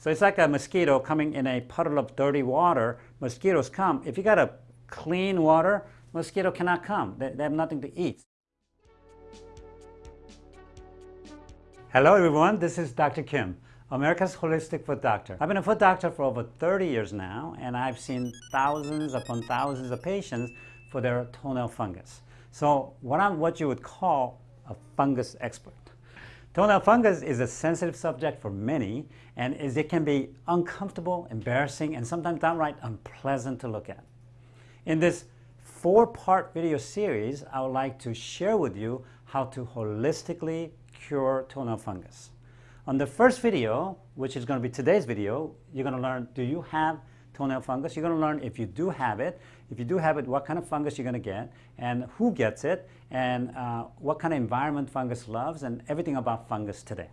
So it's like a mosquito coming in a puddle of dirty water. Mosquitoes come. If you got a clean water, mosquito cannot come. They, they have nothing to eat. Hello everyone, this is Dr. Kim, America's Holistic Foot Doctor. I've been a foot doctor for over 30 years now and I've seen thousands upon thousands of patients for their toenail fungus. So what I'm what you would call a fungus expert. Toenail fungus is a sensitive subject for many and is, it can be uncomfortable, embarrassing, and sometimes downright unpleasant to look at. In this four-part video series, I would like to share with you how to holistically cure toenail fungus. On the first video, which is going to be today's video, you're going to learn, do you have toenail fungus. You're going to learn if you do have it, if you do have it, what kind of fungus you're going to get, and who gets it, and uh, what kind of environment fungus loves, and everything about fungus today.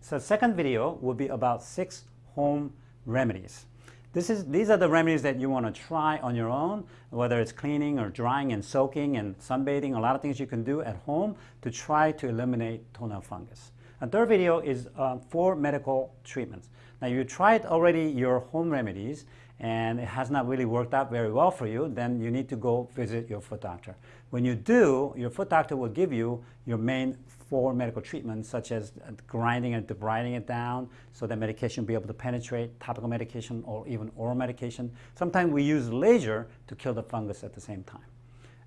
So second video will be about six home remedies. This is, these are the remedies that you want to try on your own, whether it's cleaning or drying and soaking and sunbathing, a lot of things you can do at home to try to eliminate toenail fungus. A third video is uh, medical treatments. Now you tried already your home remedies and it has not really worked out very well for you, then you need to go visit your foot doctor. When you do, your foot doctor will give you your main four medical treatments, such as grinding and debriding it down so that medication be able to penetrate, topical medication or even oral medication. Sometimes we use laser to kill the fungus at the same time.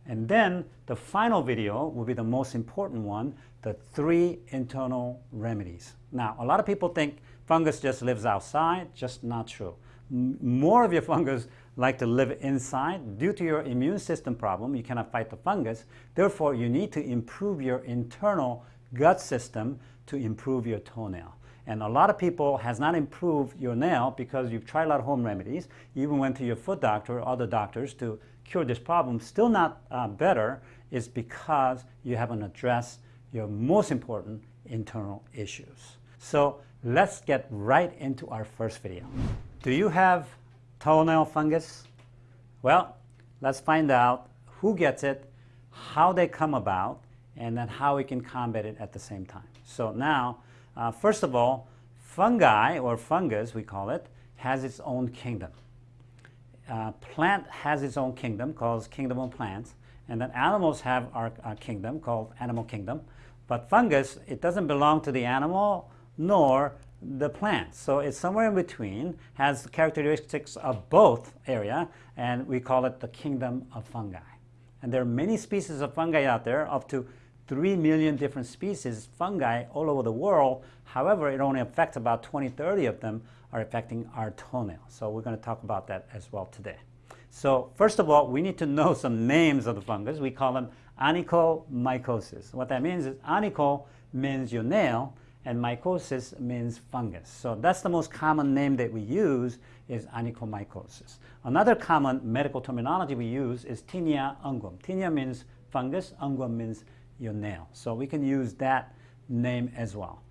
And then the final video will be the most important one, the three internal remedies. Now, a lot of people think fungus just lives outside, just not true more of your fungus like to live inside. Due to your immune system problem, you cannot fight the fungus. Therefore, you need to improve your internal gut system to improve your toenail. And a lot of people has not improved your nail because you've tried a lot of home remedies, even went to your foot doctor or other doctors to cure this problem, still not uh, better, is because you haven't addressed your most important internal issues. So let's get right into our first video. Do you have toenail fungus? Well, let's find out who gets it, how they come about, and then how we can combat it at the same time. So now, uh, first of all, fungi, or fungus we call it, has its own kingdom. Uh, plant has its own kingdom called kingdom of plants, and then animals have our, our kingdom called animal kingdom. But fungus, it doesn't belong to the animal, nor the plant. So it's somewhere in between, has characteristics of both area, and we call it the kingdom of fungi. And there are many species of fungi out there, up to 3 million different species fungi all over the world. However, it only affects about 20, 30 of them are affecting our toenail. So we're going to talk about that as well today. So first of all, we need to know some names of the fungus. We call them onychomycosis. What that means is onycho means your nail, and mycosis means fungus. So that's the most common name that we use is onychomycosis. Another common medical terminology we use is tinea unguum. Tinea means fungus, unguum means your nail. So we can use that name as well.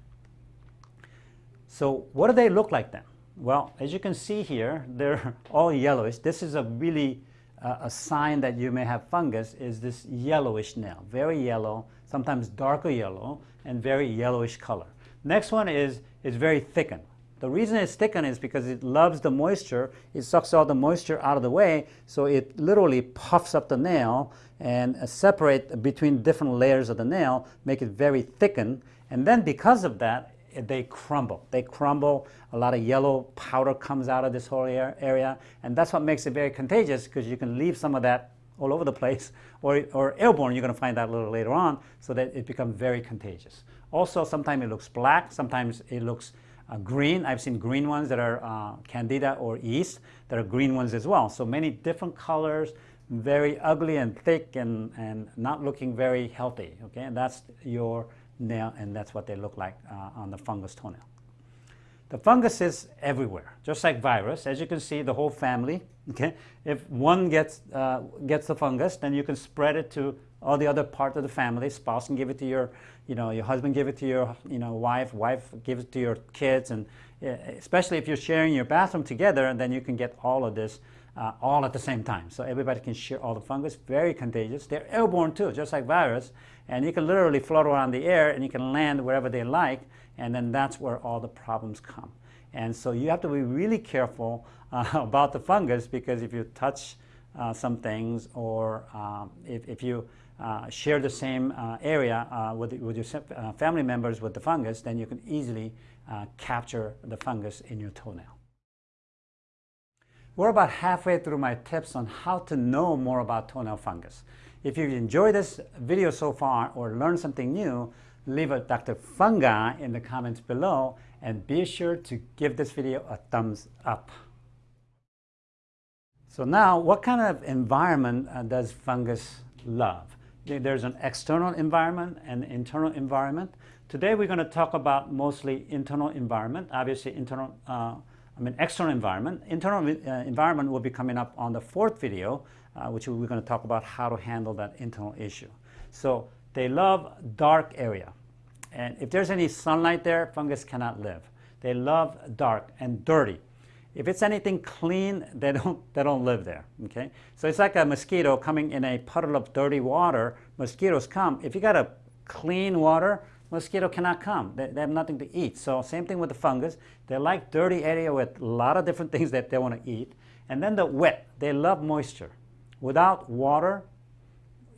So what do they look like then? Well, as you can see here, they're all yellowish. This is a really uh, a sign that you may have fungus is this yellowish nail, very yellow, sometimes darker yellow, and very yellowish color. Next one is, is very thickened. The reason it's thickened is because it loves the moisture. It sucks all the moisture out of the way, so it literally puffs up the nail and uh, separate between different layers of the nail, make it very thickened. And then because of that, they crumble. They crumble. A lot of yellow powder comes out of this whole area, and that's what makes it very contagious because you can leave some of that all over the place, or, or airborne, you're going to find that a little later on, so that it becomes very contagious. Also, sometimes it looks black, sometimes it looks uh, green. I've seen green ones that are uh, candida or yeast that are green ones as well. So many different colors, very ugly and thick and, and not looking very healthy. Okay, and that's your nail and that's what they look like uh, on the fungus toenail. The fungus is everywhere, just like virus. As you can see, the whole family, okay? If one gets, uh, gets the fungus, then you can spread it to all the other part of the family. Spouse can give it to your, you know, your husband give it to your, you know, wife, wife give it to your kids, and especially if you're sharing your bathroom together, and then you can get all of this uh, all at the same time. So everybody can share all the fungus, very contagious. They're airborne too, just like virus, and you can literally float around the air and you can land wherever they like, and then that's where all the problems come. And so you have to be really careful uh, about the fungus because if you touch uh, some things or um, if, if you uh, share the same uh, area uh, with, with your uh, family members with the fungus, then you can easily capture the fungus in your toenail. We're about halfway through my tips on how to know more about toenail fungus. If you've enjoyed this video so far or learned something new, leave a Dr. Fungi in the comments below and be sure to give this video a thumbs up. So now, what kind of environment uh, does fungus love? There's an external environment and internal environment. Today we're going to talk about mostly internal environment. Obviously, internal uh, I mean, external environment. Internal uh, environment will be coming up on the fourth video, uh, which we're going to talk about how to handle that internal issue. So they love dark area. And if there's any sunlight there, fungus cannot live. They love dark and dirty. If it's anything clean, they don't, they don't live there, okay? So it's like a mosquito coming in a puddle of dirty water. Mosquitoes come. If you got a clean water, mosquito cannot come. They, they, have nothing to eat. So same thing with the fungus. They like dirty area with a lot of different things that they want to eat. And then the wet, they love moisture. Without water,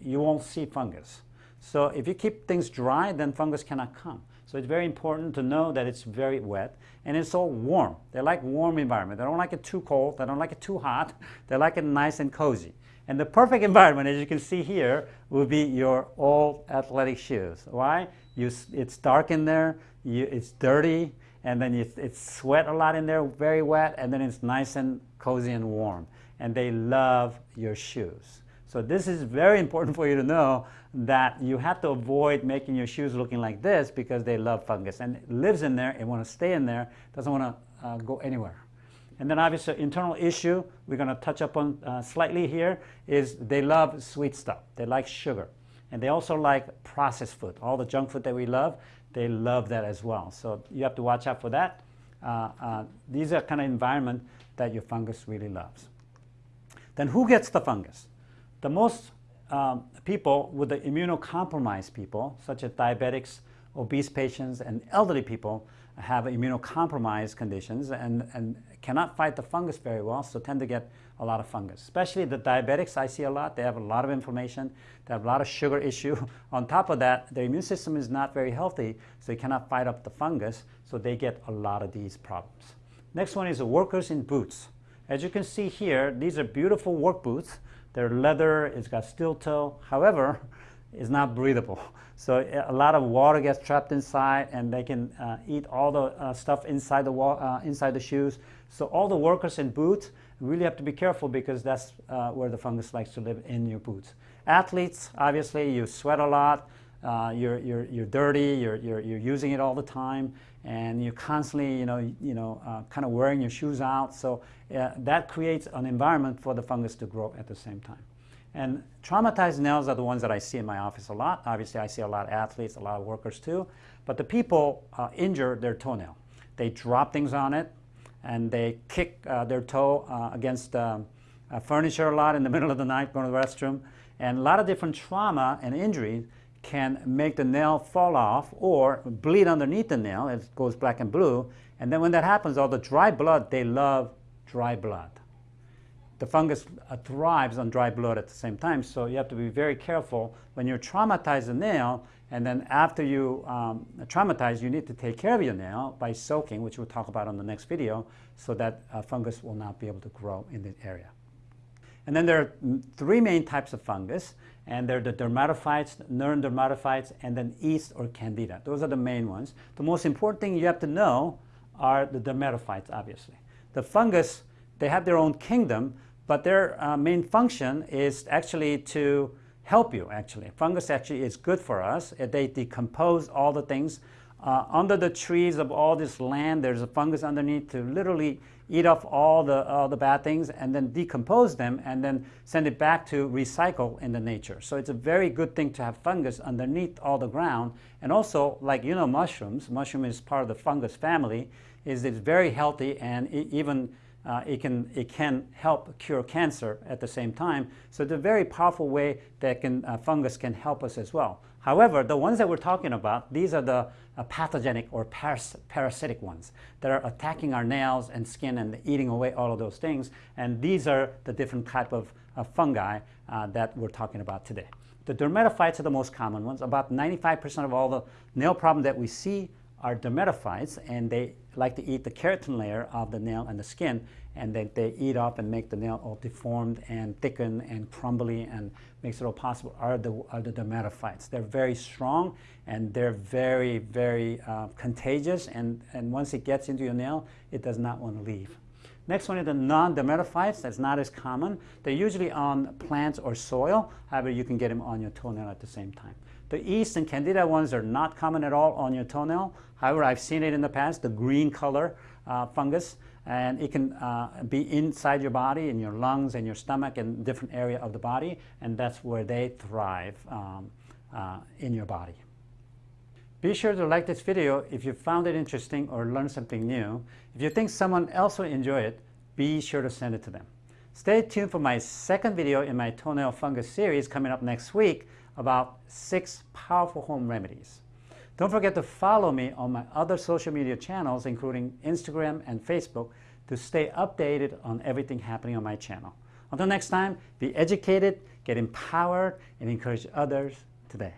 you won't see fungus. So if you keep things dry, then fungus cannot come. So it's very important to know that it's very wet and it's all warm. They like warm environment. They don't like it too cold. They don't like it too hot. They like it nice and cozy. And the perfect environment, as you can see here, will be your old athletic shoes. Why? You, it's dark in there, you, it's dirty, and then you, it's sweat a lot in there, very wet, and then it's nice and cozy and warm. And they love your shoes. So this is very important for you to know that you have to avoid making your shoes looking like this because they love fungus and it lives in there, it wants to stay in there, doesn't want to uh, go anywhere. And then obviously internal issue we're going to touch up on uh, slightly here is they love sweet stuff. They like sugar. And they also like processed food. All the junk food that we love, they love that as well. So you have to watch out for that. Uh, uh, these are kind of environment that your fungus really loves. Then who gets the fungus? The most um, people with the immunocompromised people, such as diabetics, obese patients, and elderly people, have immunocompromised conditions and, and cannot fight the fungus very well, so tend to get a lot of fungus. Especially the diabetics I see a lot, they have a lot of inflammation, they have a lot of sugar issue. On top of that, their immune system is not very healthy, so they cannot fight up the fungus, so they get a lot of these problems. Next one is workers in boots. As you can see here, these are beautiful work boots. They're leather, it's got steel toe. However, it's not breathable. So a lot of water gets trapped inside and they can uh, eat all the uh, stuff inside the, uh, inside the shoes. So all the workers in boots really have to be careful because that's uh, where the fungus likes to live in your boots. Athletes, obviously, you sweat a lot, uh, you're, you're, you're dirty, you're, you're, you're using it all the time, and you're constantly, you know, you know uh, kind of wearing your shoes out. So that creates an environment for the fungus to grow at the same time. And traumatized nails are the ones that I see in my office a lot. Obviously, I see a lot of athletes, a lot of workers too. But the people uh, injure their toenail. They drop things on it, and they kick uh, their toe uh, against um, furniture a lot in the middle of the night, going to the restroom. And a lot of different trauma and injuries can make the nail fall off or bleed underneath the nail. It goes black and blue. And then when that happens, all the dry blood, they love dry blood the fungus uh, thrives on dry blood at the same time. So you have to be very careful when you traumatize the nail and then after you um, traumatize, you need to take care of your nail by soaking, which we'll talk about on the next video, so that uh, fungus will not be able to grow in the area. And then there are three main types of fungus, and they're the dermatophytes, non-dermatophytes, and then yeast or candida. Those are the main ones. The most important thing you have to know are the dermatophytes, obviously. The fungus, they have their own kingdom, but their uh, main function is actually to help you, actually. Fungus actually is good for us. They decompose all the things. Uh, under the trees of all this land, there's a fungus underneath to literally eat off all the, all the bad things and then decompose them and then send it back to recycle in the nature. So it's a very good thing to have fungus underneath all the ground. And also, like you know mushrooms, mushroom is part of the fungus family, is it's very healthy and even uh, it, can, it can help cure cancer at the same time. So it's a very powerful way that can, uh, fungus can help us as well. However, the ones that we're talking about, these are the uh, pathogenic or paras parasitic ones that are attacking our nails and skin and eating away all of those things. And these are the different type of fungi uh, that we're talking about today. The dermatophytes are the most common ones. About 95% of all the nail problem that we see are dermatophytes, and they like to eat the keratin layer of the nail and the skin, and then they eat up and make the nail all deformed and thicken and crumbly and makes it all possible are the, are the dermatophytes. They're very strong and they're very, very uh, contagious, and, and once it gets into your nail, it does not want to leave. Next one is the non-dermatophytes. That's not as common. They're usually on plants or soil. However, you can get them on your toenail at the same time. The yeast and candida ones are not common at all on your toenail. However, I've seen it in the past, the green color uh, fungus, and it can uh, be inside your body, in your lungs and your stomach and different area of the body, and that's where they thrive um, uh, in your body. Be sure to like this video if you found it interesting or learned something new. If you think someone else will enjoy it, be sure to send it to them. Stay tuned for my second video in my toenail fungus series coming up next week about six powerful home remedies. Don't forget to follow me on my other social media channels, including Instagram and Facebook, to stay updated on everything happening on my channel. Until next time, be educated, get empowered, and encourage others today.